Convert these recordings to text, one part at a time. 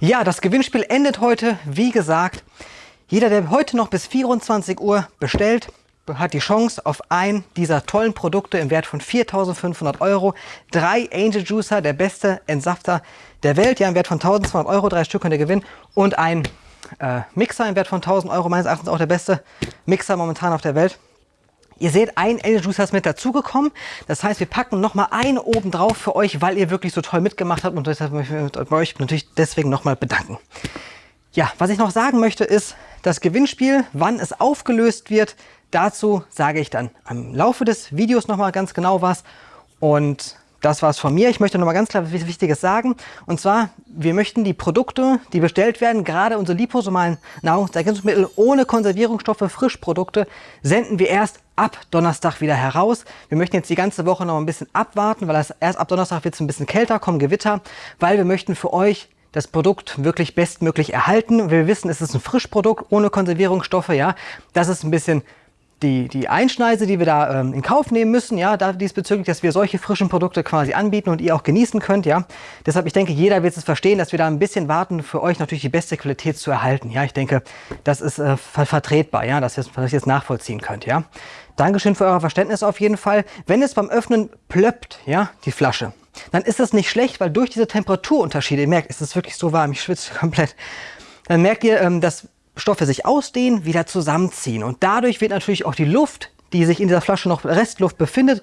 Ja, das Gewinnspiel endet heute. Wie gesagt, jeder, der heute noch bis 24 Uhr bestellt, hat die Chance auf ein dieser tollen Produkte im Wert von 4.500 Euro. Drei Angel Juicer, der beste Entsafter der Welt, ja im Wert von 1.200 Euro, drei Stück könnt ihr gewinnen. Und ein äh, Mixer im Wert von 1.000 Euro, meines Erachtens auch der beste Mixer momentan auf der Welt. Ihr seht, ein Angel Juicer ist mit dazugekommen. Das heißt, wir packen nochmal einen oben drauf für euch, weil ihr wirklich so toll mitgemacht habt. Und deshalb möchte ich euch natürlich deswegen nochmal bedanken. Ja, was ich noch sagen möchte ist, das Gewinnspiel, wann es aufgelöst wird, dazu sage ich dann am Laufe des Videos nochmal ganz genau was. Und das war es von mir. Ich möchte noch mal ganz klar was Wichtiges sagen. Und zwar, wir möchten die Produkte, die bestellt werden, gerade unsere liposomalen Nahrungsergänzungsmittel ohne Konservierungsstoffe, Frischprodukte, senden wir erst ab Donnerstag wieder heraus. Wir möchten jetzt die ganze Woche noch ein bisschen abwarten, weil das erst ab Donnerstag wird es ein bisschen kälter, kommen Gewitter, weil wir möchten für euch das Produkt wirklich bestmöglich erhalten. Wir wissen, es ist ein Frischprodukt ohne Konservierungsstoffe. Ja, Das ist ein bisschen die, die Einschneise, die wir da ähm, in Kauf nehmen müssen, ja, da diesbezüglich, dass wir solche frischen Produkte quasi anbieten und ihr auch genießen könnt, ja. Deshalb, ich denke, jeder wird es verstehen, dass wir da ein bisschen warten, für euch natürlich die beste Qualität zu erhalten, ja. Ich denke, das ist äh, vertretbar, ja, dass ihr es jetzt nachvollziehen könnt, ja. Dankeschön für euer Verständnis auf jeden Fall. Wenn es beim Öffnen plöppt, ja, die Flasche, dann ist das nicht schlecht, weil durch diese Temperaturunterschiede, ihr merkt, es ist wirklich so warm, ich schwitze komplett, dann merkt ihr, ähm, dass Stoffe sich ausdehnen, wieder zusammenziehen. Und dadurch wird natürlich auch die Luft, die sich in dieser Flasche noch Restluft befindet,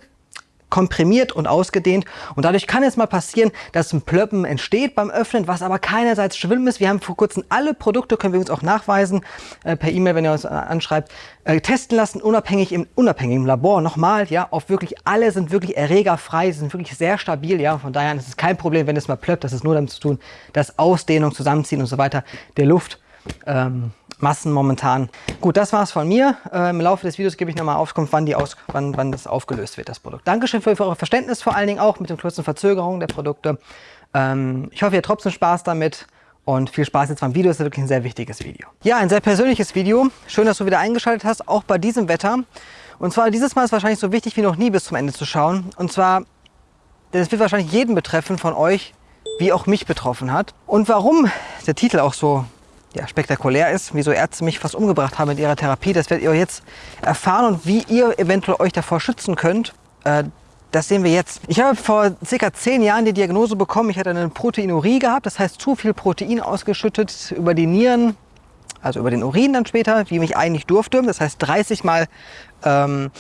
komprimiert und ausgedehnt. Und dadurch kann es mal passieren, dass ein Plöppen entsteht beim Öffnen, was aber keinerseits schlimm ist. Wir haben vor kurzem alle Produkte, können wir uns auch nachweisen, äh, per E-Mail, wenn ihr uns äh, anschreibt, äh, testen lassen, unabhängig im unabhängigen Labor. Nochmal, ja, auf wirklich alle sind wirklich erregerfrei, sind wirklich sehr stabil, ja. Von daher ist es kein Problem, wenn es mal plöppt. Das ist nur damit zu tun, dass Ausdehnung, Zusammenziehen und so weiter der Luft ähm, Massen momentan. Gut, das war's von mir. Äh, Im Laufe des Videos gebe ich nochmal Auskunft, wann, die Aus wann, wann das aufgelöst wird, das Produkt. Dankeschön für, für euer Verständnis, vor allen Dingen auch mit den kurzen Verzögerungen der Produkte. Ähm, ich hoffe, ihr habt trotzdem Spaß damit und viel Spaß jetzt beim Video. Das ist wirklich ein sehr wichtiges Video. Ja, ein sehr persönliches Video. Schön, dass du wieder eingeschaltet hast, auch bei diesem Wetter. Und zwar dieses Mal ist wahrscheinlich so wichtig wie noch nie bis zum Ende zu schauen. Und zwar, denn es wird wahrscheinlich jeden betreffen von euch, wie auch mich betroffen hat. Und warum der Titel auch so ja, spektakulär ist, wieso Ärzte mich fast umgebracht haben mit ihrer Therapie. Das werdet ihr jetzt erfahren und wie ihr eventuell euch davor schützen könnt. Äh, das sehen wir jetzt. Ich habe vor circa zehn Jahren die Diagnose bekommen, ich hatte eine Proteinurie gehabt, das heißt zu viel Protein ausgeschüttet über die Nieren, also über den Urin dann später, wie mich eigentlich durfte. Das heißt 30 Mal ähm,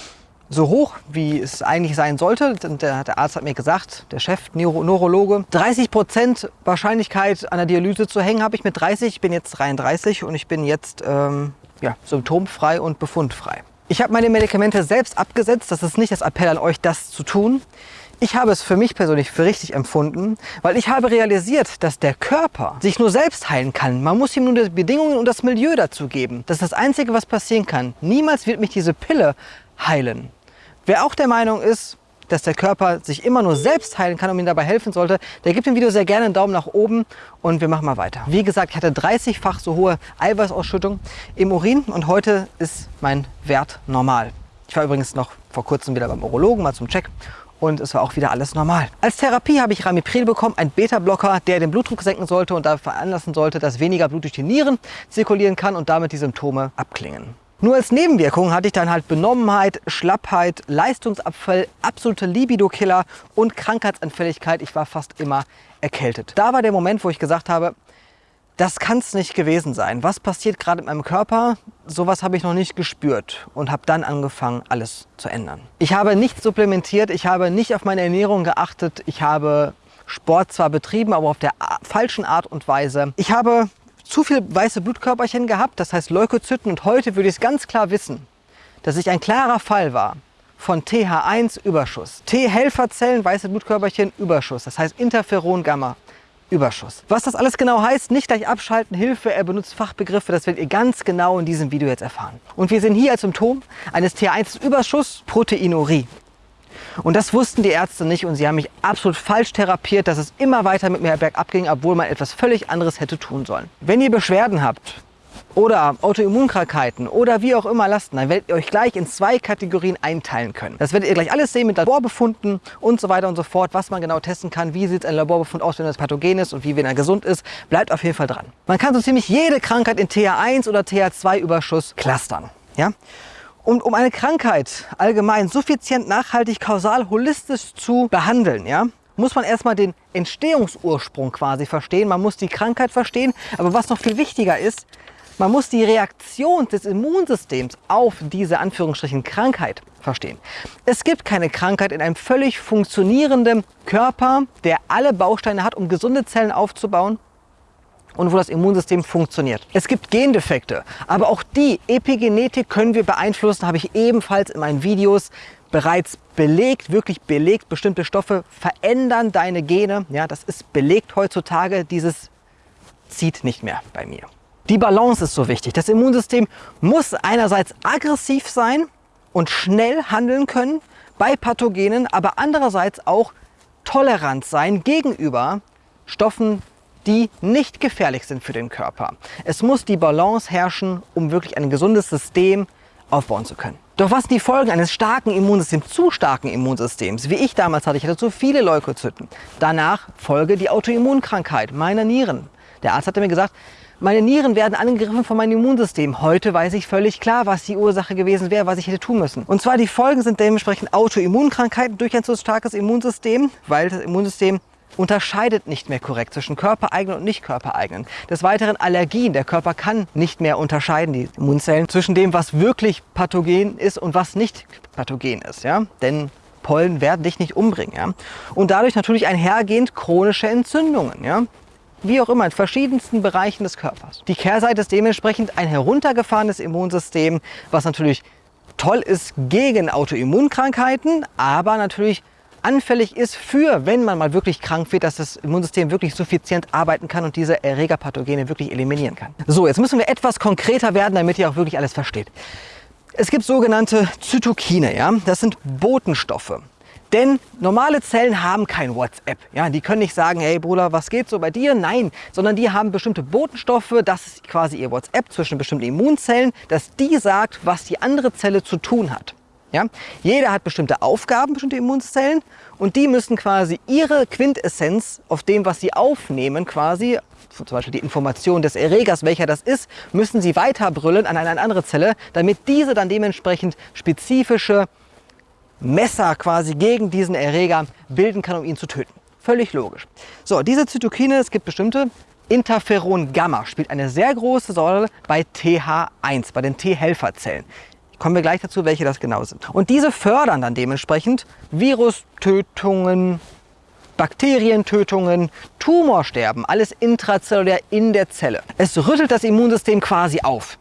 so hoch, wie es eigentlich sein sollte. Der, der Arzt hat mir gesagt, der Chef, Neuro, Neurologe, 30 Prozent Wahrscheinlichkeit an der Dialyse zu hängen habe ich mit 30. Ich bin jetzt 33 und ich bin jetzt ähm, ja, symptomfrei und befundfrei. Ich habe meine Medikamente selbst abgesetzt. Das ist nicht das Appell an euch, das zu tun. Ich habe es für mich persönlich für richtig empfunden, weil ich habe realisiert, dass der Körper sich nur selbst heilen kann. Man muss ihm nur die Bedingungen und das Milieu dazu geben. Das ist das Einzige, was passieren kann. Niemals wird mich diese Pille heilen. Wer auch der Meinung ist, dass der Körper sich immer nur selbst heilen kann und ihm dabei helfen sollte, der gibt dem Video sehr gerne einen Daumen nach oben und wir machen mal weiter. Wie gesagt, ich hatte 30-fach so hohe Eiweißausschüttung im Urin und heute ist mein Wert normal. Ich war übrigens noch vor kurzem wieder beim Urologen, mal zum Check und es war auch wieder alles normal. Als Therapie habe ich Ramipril bekommen, ein Beta-Blocker, der den Blutdruck senken sollte und dafür veranlassen sollte, dass weniger Blut durch die Nieren zirkulieren kann und damit die Symptome abklingen. Nur als Nebenwirkung hatte ich dann halt Benommenheit, Schlappheit, Leistungsabfall, absolute Libido-Killer und Krankheitsanfälligkeit. Ich war fast immer erkältet. Da war der Moment, wo ich gesagt habe, das kann es nicht gewesen sein. Was passiert gerade mit meinem Körper? Sowas habe ich noch nicht gespürt und habe dann angefangen, alles zu ändern. Ich habe nicht supplementiert, ich habe nicht auf meine Ernährung geachtet, ich habe Sport zwar betrieben, aber auf der falschen Art und Weise. Ich habe zu viel weiße Blutkörperchen gehabt, das heißt Leukozyten. Und heute würde ich es ganz klar wissen, dass ich ein klarer Fall war von TH1-Überschuss. T-Helferzellen, weiße Blutkörperchen, Überschuss. Das heißt Interferon-Gamma. Überschuss. Was das alles genau heißt, nicht gleich abschalten, Hilfe, er benutzt Fachbegriffe, das werdet ihr ganz genau in diesem Video jetzt erfahren. Und wir sehen hier als Symptom eines T1-Überschuss Proteinurie. Und das wussten die Ärzte nicht und sie haben mich absolut falsch therapiert, dass es immer weiter mit mir bergab ging, obwohl man etwas völlig anderes hätte tun sollen. Wenn ihr Beschwerden habt oder Autoimmunkrankheiten oder wie auch immer lasten, dann werdet ihr euch gleich in zwei Kategorien einteilen können. Das werdet ihr gleich alles sehen mit Laborbefunden und so weiter und so fort, was man genau testen kann, wie sieht ein Laborbefund aus, wenn das pathogen ist und wie, wenn er gesund ist. Bleibt auf jeden Fall dran. Man kann so ziemlich jede Krankheit in TH1 oder TH2-Überschuss clustern. Ja? Und um eine Krankheit allgemein suffizient, nachhaltig, kausal, holistisch zu behandeln, ja, muss man erstmal den Entstehungsursprung quasi verstehen. Man muss die Krankheit verstehen. Aber was noch viel wichtiger ist, man muss die Reaktion des Immunsystems auf diese Anführungsstrichen Krankheit verstehen. Es gibt keine Krankheit in einem völlig funktionierenden Körper, der alle Bausteine hat, um gesunde Zellen aufzubauen und wo das Immunsystem funktioniert. Es gibt Gendefekte, aber auch die Epigenetik können wir beeinflussen, habe ich ebenfalls in meinen Videos bereits belegt, wirklich belegt. Bestimmte Stoffe verändern deine Gene. Ja, das ist belegt heutzutage. Dieses zieht nicht mehr bei mir. Die Balance ist so wichtig. Das Immunsystem muss einerseits aggressiv sein und schnell handeln können bei Pathogenen, aber andererseits auch tolerant sein gegenüber Stoffen, die nicht gefährlich sind für den Körper. Es muss die Balance herrschen, um wirklich ein gesundes System aufbauen zu können. Doch was sind die Folgen eines starken Immunsystems, zu starken Immunsystems? Wie ich damals hatte, ich hatte zu viele Leukozyten. Danach folge die Autoimmunkrankheit meiner Nieren. Der Arzt hatte mir gesagt, meine Nieren werden angegriffen von meinem Immunsystem. Heute weiß ich völlig klar, was die Ursache gewesen wäre, was ich hätte tun müssen. Und zwar die Folgen sind dementsprechend Autoimmunkrankheiten durch ein zu starkes Immunsystem, weil das Immunsystem unterscheidet nicht mehr korrekt zwischen körpereigenen und nicht körpereigenen. Des Weiteren Allergien. Der Körper kann nicht mehr unterscheiden, die Immunzellen, zwischen dem, was wirklich pathogen ist und was nicht pathogen ist. Ja? Denn Pollen werden dich nicht umbringen. Ja? Und dadurch natürlich einhergehend chronische Entzündungen. Ja? wie auch immer, in verschiedensten Bereichen des Körpers. Die Kehrseite ist dementsprechend ein heruntergefahrenes Immunsystem, was natürlich toll ist gegen Autoimmunkrankheiten, aber natürlich anfällig ist für, wenn man mal wirklich krank wird, dass das Immunsystem wirklich suffizient arbeiten kann und diese Erregerpathogene wirklich eliminieren kann. So, jetzt müssen wir etwas konkreter werden, damit ihr auch wirklich alles versteht. Es gibt sogenannte Zytokine, ja? das sind Botenstoffe. Denn normale Zellen haben kein WhatsApp. Ja, die können nicht sagen, hey Bruder, was geht so bei dir? Nein, sondern die haben bestimmte Botenstoffe, das ist quasi ihr WhatsApp zwischen bestimmten Immunzellen, dass die sagt, was die andere Zelle zu tun hat. Ja? Jeder hat bestimmte Aufgaben, bestimmte Immunzellen und die müssen quasi ihre Quintessenz auf dem, was sie aufnehmen, quasi zum Beispiel die Information des Erregers, welcher das ist, müssen sie weiterbrüllen an eine andere Zelle, damit diese dann dementsprechend spezifische Messer quasi gegen diesen Erreger bilden kann, um ihn zu töten. Völlig logisch. So, diese Zytokine, es gibt bestimmte, Interferon Gamma spielt eine sehr große Rolle bei TH1, bei den T-Helferzellen. Kommen wir gleich dazu, welche das genau sind. Und diese fördern dann dementsprechend Virustötungen, Bakterientötungen, Tumorsterben, alles intrazellulär in der Zelle. Es rüttelt das Immunsystem quasi auf.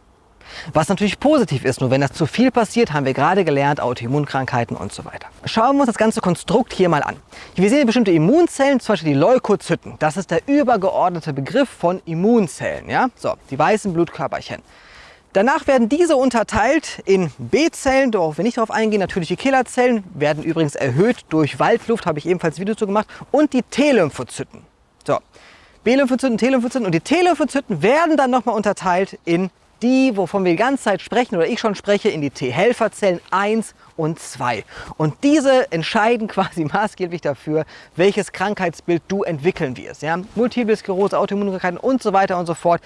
Was natürlich positiv ist, nur wenn das zu viel passiert, haben wir gerade gelernt, Autoimmunkrankheiten und so weiter. Schauen wir uns das ganze Konstrukt hier mal an. Wir sehen bestimmte Immunzellen, zum Beispiel die Leukozyten. Das ist der übergeordnete Begriff von Immunzellen. Ja? So, die weißen Blutkörperchen. Danach werden diese unterteilt in B-Zellen, worauf wir nicht darauf eingehen. Natürliche Killerzellen werden übrigens erhöht durch Waldluft, habe ich ebenfalls Video zu gemacht. Und die T-Lymphozyten. So, B-Lymphozyten, T-Lymphozyten und die T-Lymphozyten werden dann nochmal unterteilt in die, wovon wir die ganze Zeit sprechen oder ich schon spreche, in die T-Helferzellen 1 und 2. Und diese entscheiden quasi maßgeblich dafür, welches Krankheitsbild du entwickeln wirst. Ja? Multiple Sklerose, Autoimmunkrankheiten und so weiter und so fort.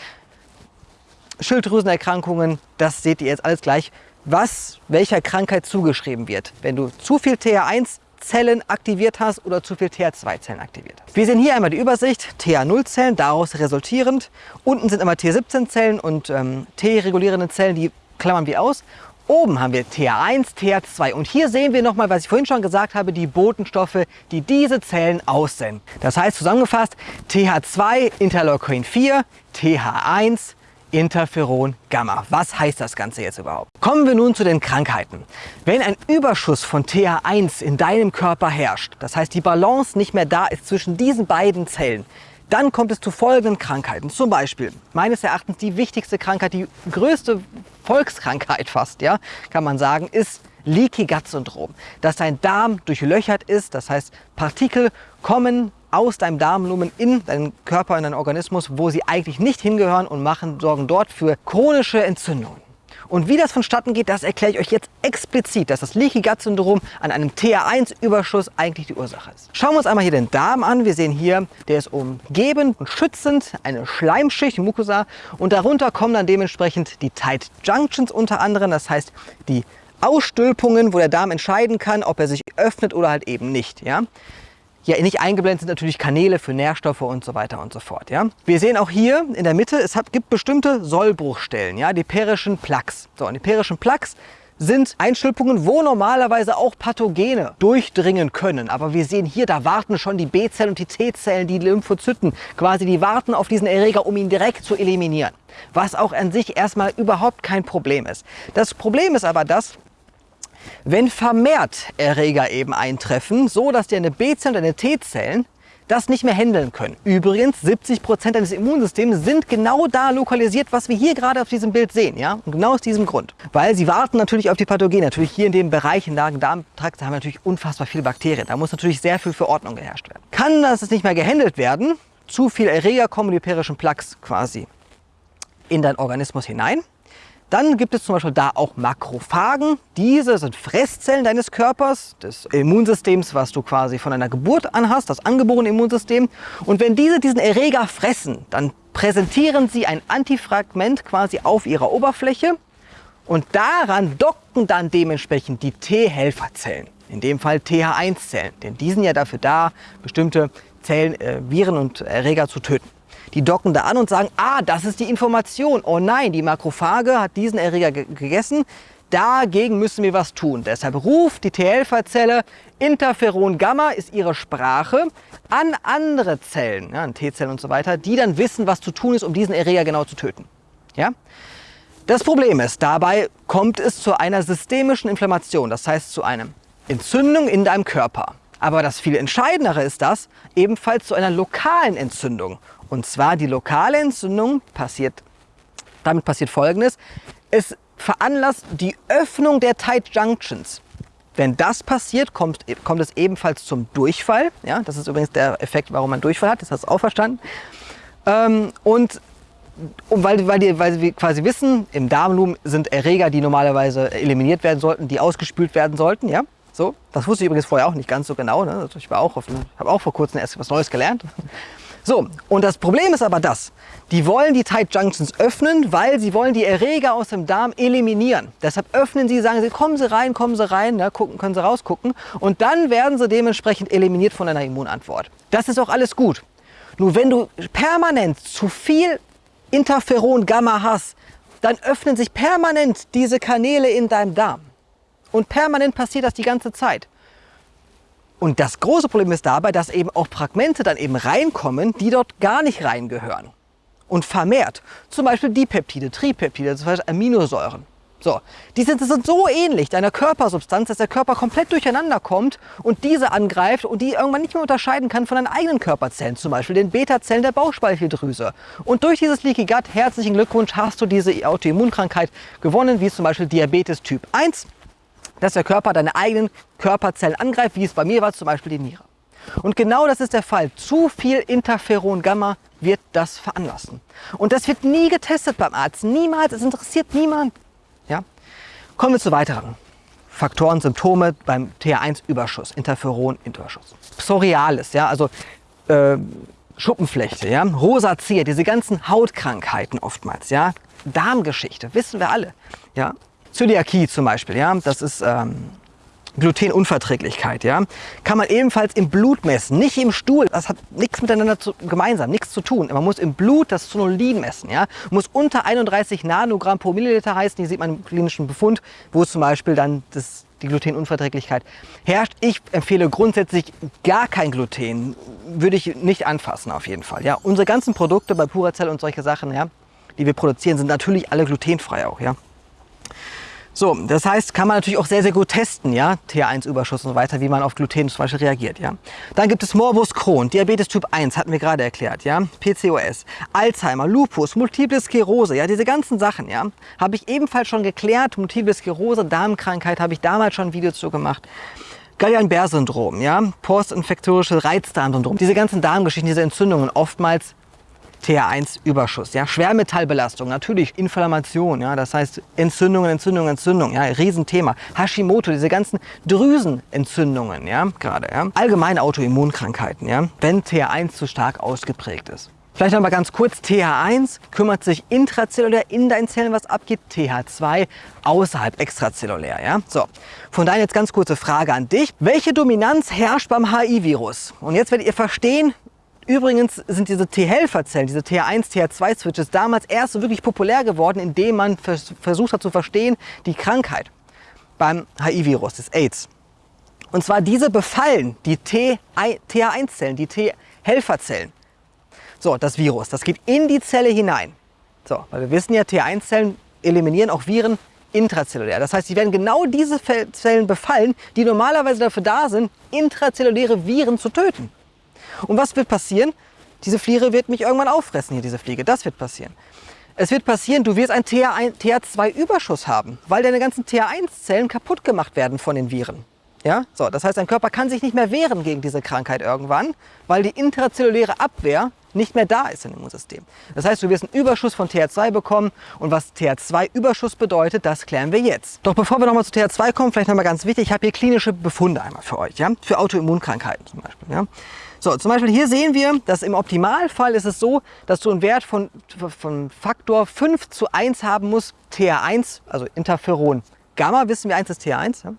Schilddrüsenerkrankungen, das seht ihr jetzt alles gleich, was welcher Krankheit zugeschrieben wird. Wenn du zu viel TH1 Zellen aktiviert hast oder zu viel TH2-Zellen aktiviert hast. Wir sehen hier einmal die Übersicht, TH0-Zellen, daraus resultierend. Unten sind immer T17-Zellen und ähm, T-regulierende Zellen, die klammern wir aus. Oben haben wir TH1, TH2 und hier sehen wir nochmal, was ich vorhin schon gesagt habe, die Botenstoffe, die diese Zellen aussenden. Das heißt zusammengefasst TH2, Interleukin 4, TH1, Interferon Gamma. Was heißt das Ganze jetzt überhaupt? Kommen wir nun zu den Krankheiten. Wenn ein Überschuss von TH1 in deinem Körper herrscht, das heißt die Balance nicht mehr da ist zwischen diesen beiden Zellen, dann kommt es zu folgenden Krankheiten. Zum Beispiel, meines Erachtens die wichtigste Krankheit, die größte Volkskrankheit fast, ja, kann man sagen, ist Leaky Gut Syndrom. Dass dein Darm durchlöchert ist, das heißt Partikel kommen aus deinem Darmlumen in deinen Körper, in deinen Organismus, wo sie eigentlich nicht hingehören und machen, sorgen dort für chronische Entzündungen. Und wie das vonstatten geht, das erkläre ich euch jetzt explizit, dass das Leaky Gut Syndrom an einem TH1-Überschuss eigentlich die Ursache ist. Schauen wir uns einmal hier den Darm an. Wir sehen hier, der ist umgeben und schützend, eine Schleimschicht, Mucosa. Und darunter kommen dann dementsprechend die Tight Junctions unter anderem. Das heißt, die Ausstülpungen, wo der Darm entscheiden kann, ob er sich öffnet oder halt eben nicht. Ja? Ja, nicht eingeblendet sind natürlich Kanäle für Nährstoffe und so weiter und so fort. Ja? Wir sehen auch hier in der Mitte, es hat, gibt bestimmte Sollbruchstellen, ja? die perischen Plaques. So, und die perischen Plaques sind Einstülpungen, wo normalerweise auch Pathogene durchdringen können. Aber wir sehen hier, da warten schon die B-Zellen und die T-Zellen, die Lymphozyten, quasi die warten auf diesen Erreger, um ihn direkt zu eliminieren. Was auch an sich erstmal überhaupt kein Problem ist. Das Problem ist aber das, wenn vermehrt Erreger eben eintreffen, so dass deine B-Zellen und deine T-Zellen das nicht mehr handeln können. Übrigens, 70 Prozent deines Immunsystems sind genau da lokalisiert, was wir hier gerade auf diesem Bild sehen. Ja? Und genau aus diesem Grund. Weil sie warten natürlich auf die Pathogene. Natürlich hier in dem Bereich, im Magen-Darm-Trakt, haben wir natürlich unfassbar viele Bakterien. Da muss natürlich sehr viel für Ordnung geherrscht werden. Kann das nicht mehr gehandelt werden, zu viel Erreger kommen die perischen Plaques quasi in deinen Organismus hinein dann gibt es zum Beispiel da auch Makrophagen. Diese sind Fresszellen deines Körpers, des Immunsystems, was du quasi von deiner Geburt an hast, das angeborene Immunsystem. Und wenn diese diesen Erreger fressen, dann präsentieren sie ein Antifragment quasi auf ihrer Oberfläche und daran docken dann dementsprechend die T-Helferzellen, in dem Fall TH1-Zellen, denn die sind ja dafür da, bestimmte Zellen, äh, Viren und Erreger zu töten. Die docken da an und sagen, ah, das ist die Information. Oh nein, die Makrophage hat diesen Erreger gegessen. Dagegen müssen wir was tun. Deshalb ruft die T-Helferzelle, Interferon Gamma ist ihre Sprache, an andere Zellen, ja, an T-Zellen und so weiter, die dann wissen, was zu tun ist, um diesen Erreger genau zu töten. Ja? Das Problem ist, dabei kommt es zu einer systemischen Inflammation, das heißt zu einer Entzündung in deinem Körper. Aber das viel Entscheidendere ist das, ebenfalls zu einer lokalen Entzündung. Und zwar die lokale Entzündung passiert, damit passiert folgendes, es veranlasst die Öffnung der Tight Junctions. Wenn das passiert, kommt, kommt es ebenfalls zum Durchfall. Ja, das ist übrigens der Effekt, warum man Durchfall hat, das hast du auch verstanden. Ähm, und und weil, weil, die, weil wir quasi wissen, im Darmlumen sind Erreger, die normalerweise eliminiert werden sollten, die ausgespült werden sollten. Ja? So, das wusste ich übrigens vorher auch nicht ganz so genau. Ne? Also ich habe auch vor kurzem erst was Neues gelernt. So, und das Problem ist aber das, die wollen die Tight Junctions öffnen, weil sie wollen die Erreger aus dem Darm eliminieren. Deshalb öffnen sie, sagen sie, kommen sie rein, kommen sie rein, ne, gucken, können sie rausgucken und dann werden sie dementsprechend eliminiert von einer Immunantwort. Das ist auch alles gut. Nur wenn du permanent zu viel Interferon Gamma hast, dann öffnen sich permanent diese Kanäle in deinem Darm. Und permanent passiert das die ganze Zeit. Und das große Problem ist dabei, dass eben auch Fragmente dann eben reinkommen, die dort gar nicht reingehören. Und vermehrt. Zum Beispiel Dipeptide, Tripeptide, zum Beispiel Aminosäuren. So, die sind, sind so ähnlich deiner Körpersubstanz, dass der Körper komplett durcheinander kommt und diese angreift und die irgendwann nicht mehr unterscheiden kann von deinen eigenen Körperzellen, zum Beispiel den Beta-Zellen der Bauchspeicheldrüse. Und durch dieses Leaky Gut, herzlichen Glückwunsch, hast du diese Autoimmunkrankheit gewonnen, wie zum Beispiel Diabetes Typ 1 dass der Körper deine eigenen Körperzellen angreift, wie es bei mir war, zum Beispiel die Niere. Und genau das ist der Fall. Zu viel Interferon Gamma wird das veranlassen. Und das wird nie getestet beim Arzt. Niemals. Es interessiert niemand. Ja? Kommen wir zu weiteren Faktoren, Symptome beim TH1-Überschuss, Interferon-Überschuss. Psorialis, ja, also äh, Schuppenflechte, ja, Rosazea, diese ganzen Hautkrankheiten oftmals, ja, Darmgeschichte, wissen wir alle, ja, Zöliakie zum Beispiel, ja, das ist ähm, Glutenunverträglichkeit, ja, kann man ebenfalls im Blut messen, nicht im Stuhl. Das hat nichts miteinander zu, gemeinsam, nichts zu tun. Man muss im Blut das Zonulin messen, ja, muss unter 31 Nanogramm pro Milliliter heißen. Hier sieht man im klinischen Befund, wo zum Beispiel dann das, die Glutenunverträglichkeit herrscht. Ich empfehle grundsätzlich gar kein Gluten, würde ich nicht anfassen auf jeden Fall. Ja, unsere ganzen Produkte bei Puracell und solche Sachen, ja, die wir produzieren, sind natürlich alle glutenfrei auch, ja. So, das heißt, kann man natürlich auch sehr, sehr gut testen, ja, TH1-Überschuss und so weiter, wie man auf Gluten zum Beispiel reagiert, ja. Dann gibt es Morbus Crohn, Diabetes Typ 1, hatten wir gerade erklärt, ja, PCOS, Alzheimer, Lupus, Multiple Sklerose, ja, diese ganzen Sachen, ja, habe ich ebenfalls schon geklärt. Multiple Sklerose, Darmkrankheit, habe ich damals schon ein Video zu gemacht. Guillain-Barré-Syndrom, ja, postinfektorische Reizdarmsyndrom, diese ganzen Darmgeschichten, diese Entzündungen, oftmals TH1-Überschuss, ja, Schwermetallbelastung, natürlich Inflammation, ja, das heißt Entzündungen, Entzündungen, Entzündungen, ja, Riesenthema. Hashimoto, diese ganzen Drüsenentzündungen, ja, gerade, ja. Allgemeine Autoimmunkrankheiten, ja, wenn TH1 zu stark ausgeprägt ist. Vielleicht noch mal ganz kurz, TH1 kümmert sich intrazellulär in deinen Zellen, was abgeht, TH2 außerhalb extrazellulär. Ja? So, von daher jetzt ganz kurze Frage an dich. Welche Dominanz herrscht beim HI-Virus? Und jetzt werdet ihr verstehen, Übrigens sind diese T-Helferzellen, diese TH1, TH2-Switches damals erst so wirklich populär geworden, indem man vers versucht hat zu verstehen, die Krankheit beim HIV-Virus, des AIDS. Und zwar diese befallen die TH1-Zellen, die T-Helferzellen. So, das Virus, das geht in die Zelle hinein. So, weil wir wissen ja, T1-Zellen eliminieren auch Viren intrazellulär. Das heißt, sie werden genau diese Zellen befallen, die normalerweise dafür da sind, intrazelluläre Viren zu töten. Und was wird passieren? Diese Fliege wird mich irgendwann auffressen, hier diese Fliege. Das wird passieren. Es wird passieren, du wirst einen TH2-Überschuss haben, weil deine ganzen TH1-Zellen kaputt gemacht werden von den Viren. Ja? So, das heißt, dein Körper kann sich nicht mehr wehren gegen diese Krankheit irgendwann, weil die intrazelluläre Abwehr nicht mehr da ist im Immunsystem. Das heißt, du wirst einen Überschuss von TH2 bekommen und was TH2-Überschuss bedeutet, das klären wir jetzt. Doch bevor wir nochmal zu TH2 kommen, vielleicht nochmal ganz wichtig, ich habe hier klinische Befunde einmal für euch, ja? für Autoimmunkrankheiten zum Beispiel. Ja? So, zum Beispiel hier sehen wir, dass im Optimalfall ist es so, dass du einen Wert von, von Faktor 5 zu 1 haben musst, TH1, also Interferon. Gamma wissen wir 1 ist TH1. Ja?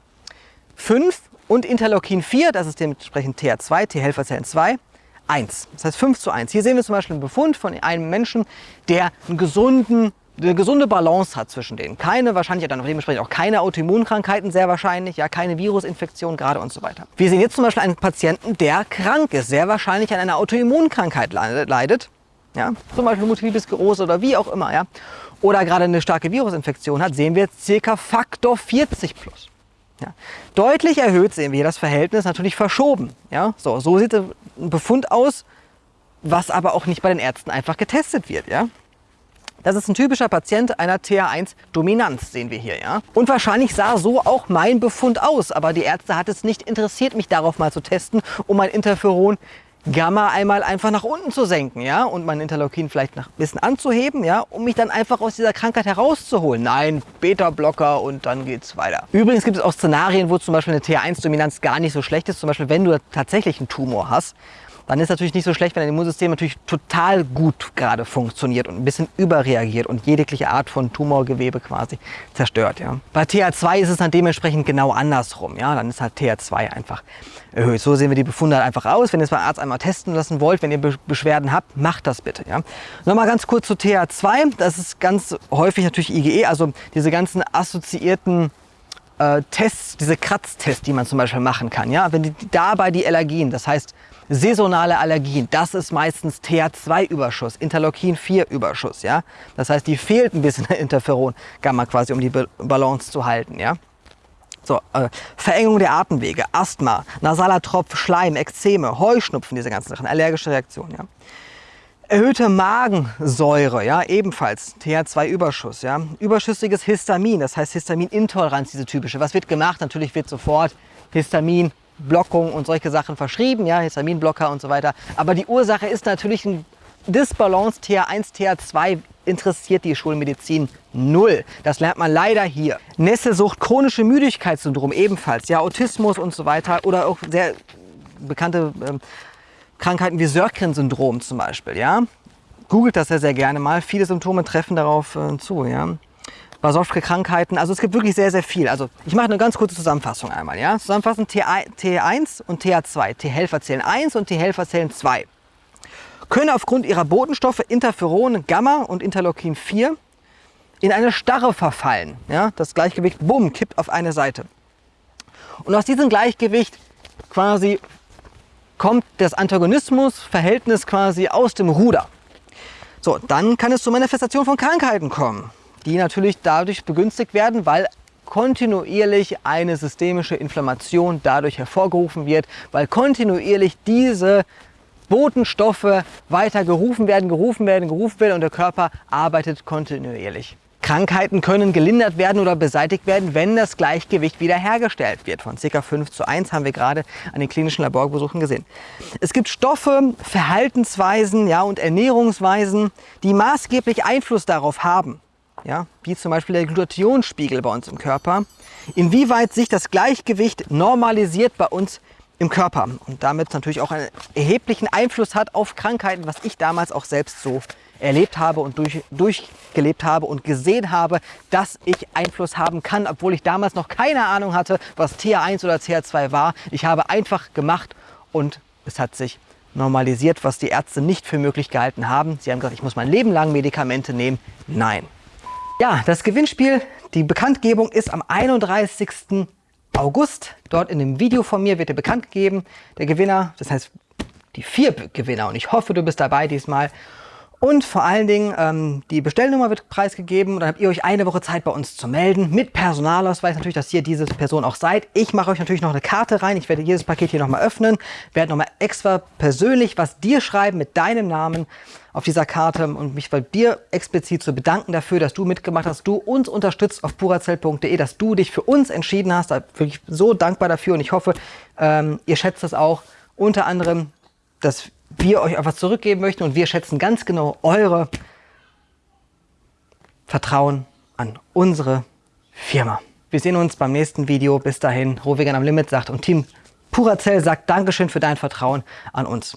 5 und Interleukin 4, das ist dementsprechend TH2, T-Helferzellen 2, 1. Das heißt 5 zu 1. Hier sehen wir zum Beispiel einen Befund von einem Menschen, der einen gesunden, eine gesunde Balance hat zwischen denen. Keine, wahrscheinlich dann dementsprechend auch keine Autoimmunkrankheiten, sehr wahrscheinlich, ja, keine Virusinfektion gerade und so weiter. Wir sehen jetzt zum Beispiel einen Patienten, der krank ist, sehr wahrscheinlich an einer Autoimmunkrankheit leidet. Ja, zum Beispiel Multiple Sklerose oder wie auch immer. Ja, oder gerade eine starke Virusinfektion hat, sehen wir circa Faktor 40 plus. Ja. Deutlich erhöht sehen wir das Verhältnis natürlich verschoben. Ja. So, so sieht ein Befund aus, was aber auch nicht bei den Ärzten einfach getestet wird. Ja. Das ist ein typischer Patient einer TH1-Dominanz, sehen wir hier. Ja? Und wahrscheinlich sah so auch mein Befund aus, aber die Ärzte hat es nicht interessiert, mich darauf mal zu testen, um mein Interferon Gamma einmal einfach nach unten zu senken, ja, und mein Interleukin vielleicht ein bisschen anzuheben, ja, um mich dann einfach aus dieser Krankheit herauszuholen. Nein, Beta-Blocker und dann geht's weiter. Übrigens gibt es auch Szenarien, wo zum Beispiel eine TH1-Dominanz gar nicht so schlecht ist. Zum Beispiel, wenn du tatsächlich einen Tumor hast, dann ist natürlich nicht so schlecht, wenn dein Immunsystem natürlich total gut gerade funktioniert und ein bisschen überreagiert und jegliche Art von Tumorgewebe quasi zerstört. Ja. Bei TH2 ist es dann dementsprechend genau andersrum. Ja. Dann ist halt TH2 einfach erhöht. So sehen wir die Befunde halt einfach aus. Wenn ihr es beim Arzt einmal testen lassen wollt, wenn ihr Beschwerden habt, macht das bitte. Ja. Nochmal ganz kurz zu TH2. Das ist ganz häufig natürlich IgE, also diese ganzen assoziierten äh, Tests, diese Kratztests, die man zum Beispiel machen kann. Ja? Wenn die, dabei die Allergien, das heißt saisonale Allergien, das ist meistens TH2-Überschuss, Interleukin-4-Überschuss. Ja? Das heißt, die fehlt ein bisschen Interferon-Gamma quasi, um die Balance zu halten. Ja? So, äh, Verengung der Atemwege, Asthma, nasaler Tropf, Schleim, Ekzeme, Heuschnupfen, diese ganzen Sachen, allergische Reaktionen. Ja? Erhöhte Magensäure, ja, ebenfalls TH2-Überschuss, ja. Überschüssiges Histamin, das heißt Histaminintoleranz, diese typische. Was wird gemacht? Natürlich wird sofort Histaminblockung und solche Sachen verschrieben, ja, Histaminblocker und so weiter. Aber die Ursache ist natürlich ein Disbalance TH1, TH2 interessiert die Schulmedizin null. Das lernt man leider hier. Nesselsucht, chronische Müdigkeitssyndrom ebenfalls, ja, Autismus und so weiter oder auch sehr bekannte ähm, Krankheiten wie Sörgren-Syndrom zum Beispiel. Ja? Googelt das ja sehr gerne mal. Viele Symptome treffen darauf äh, zu. Ja? Basowske Krankheiten, also es gibt wirklich sehr, sehr viel. Also ich mache eine ganz kurze Zusammenfassung einmal. Ja? Zusammenfassend T1 und TH2, T-Helferzellen 1 und T-Helferzellen 2 können aufgrund ihrer Botenstoffe Interferon, Gamma und Interleukin 4 in eine Starre verfallen. Ja? Das Gleichgewicht, bumm, kippt auf eine Seite. Und aus diesem Gleichgewicht quasi kommt das Antagonismus-Verhältnis quasi aus dem Ruder. So, dann kann es zur Manifestation von Krankheiten kommen, die natürlich dadurch begünstigt werden, weil kontinuierlich eine systemische Inflammation dadurch hervorgerufen wird, weil kontinuierlich diese Botenstoffe weiter gerufen werden, gerufen werden, gerufen werden und der Körper arbeitet kontinuierlich. Krankheiten können gelindert werden oder beseitigt werden, wenn das Gleichgewicht wiederhergestellt wird. Von ca. 5 zu 1 haben wir gerade an den klinischen Laborbesuchen gesehen. Es gibt Stoffe, Verhaltensweisen ja, und Ernährungsweisen, die maßgeblich Einfluss darauf haben, ja, wie zum Beispiel der Glutathionspiegel bei uns im Körper, inwieweit sich das Gleichgewicht normalisiert bei uns im Körper und damit natürlich auch einen erheblichen Einfluss hat auf Krankheiten, was ich damals auch selbst so erlebt habe und durch, durchgelebt habe und gesehen habe, dass ich Einfluss haben kann, obwohl ich damals noch keine Ahnung hatte, was TH1 oder TH2 war. Ich habe einfach gemacht und es hat sich normalisiert, was die Ärzte nicht für möglich gehalten haben. Sie haben gesagt, ich muss mein Leben lang Medikamente nehmen. Nein. Ja, das Gewinnspiel, die Bekanntgebung ist am 31. August. Dort in dem Video von mir wird dir bekannt gegeben, der Gewinner, das heißt die vier Gewinner und ich hoffe, du bist dabei diesmal. Und vor allen Dingen, ähm, die Bestellnummer wird preisgegeben und dann habt ihr euch eine Woche Zeit bei uns zu melden. Mit Personalausweis natürlich, dass ihr diese Person auch seid. Ich mache euch natürlich noch eine Karte rein. Ich werde jedes Paket hier nochmal öffnen. Werde nochmal extra persönlich was dir schreiben mit deinem Namen auf dieser Karte und mich bei dir explizit zu bedanken dafür, dass du mitgemacht hast, du uns unterstützt auf purazelt.de, dass du dich für uns entschieden hast. Da bin ich so dankbar dafür und ich hoffe, ähm, ihr schätzt das auch. Unter anderem, dass wir euch etwas zurückgeben möchten und wir schätzen ganz genau eure Vertrauen an unsere Firma. Wir sehen uns beim nächsten Video. Bis dahin, Rohvegan am Limit sagt und Team Purazell sagt Dankeschön für dein Vertrauen an uns.